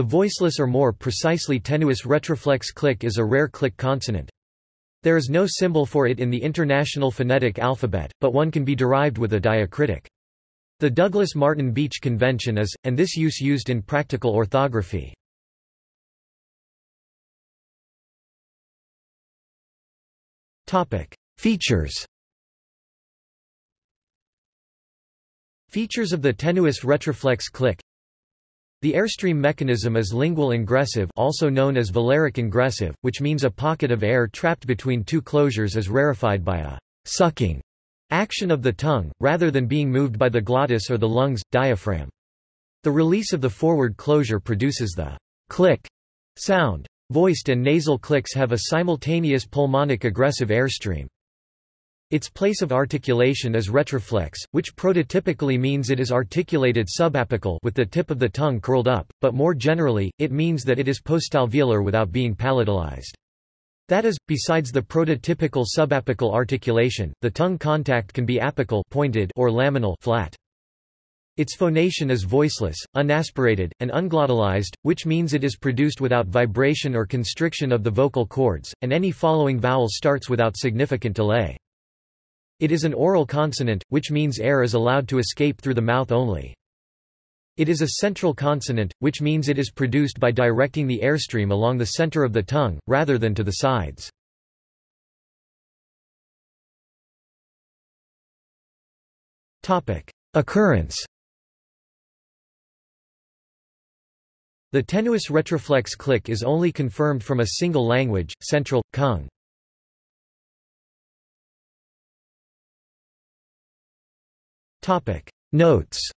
The voiceless or more precisely tenuis retroflex click is a rare click consonant. There is no symbol for it in the International Phonetic Alphabet, but one can be derived with a diacritic. The Douglas-Martin Beach Convention is, and this use used in practical orthography. Features Features of the tenuis retroflex click The airstream mechanism is lingual ingressive also known as velaric ingressive, which means a pocket of air trapped between two closures is rarefied by a sucking action of the tongue, rather than being moved by the glottis or the lungs, diaphragm. The release of the forward closure produces the click sound. Voiced and nasal clicks have a simultaneous pulmonic egressive airstream. Its place of articulation is retroflex, which prototypically means it is articulated subapical with the tip of the tongue curled up, but more generally, it means that it is postalveolar without being palatalized. That is, besides the prototypical subapical articulation, the tongue contact can be apical pointed or laminal flat. Its phonation is voiceless, unaspirated, and unglottalized, which means it is produced without vibration or constriction of the vocal cords, and any following vowel starts without significant delay. It is an oral consonant, which means air is allowed to escape through the mouth only. It is a central consonant, which means it is produced by directing the airstream along the center of the tongue, rather than to the sides. Occurrence The tenuis retroflex click is only confirmed from a single language, Central, Kung. Notes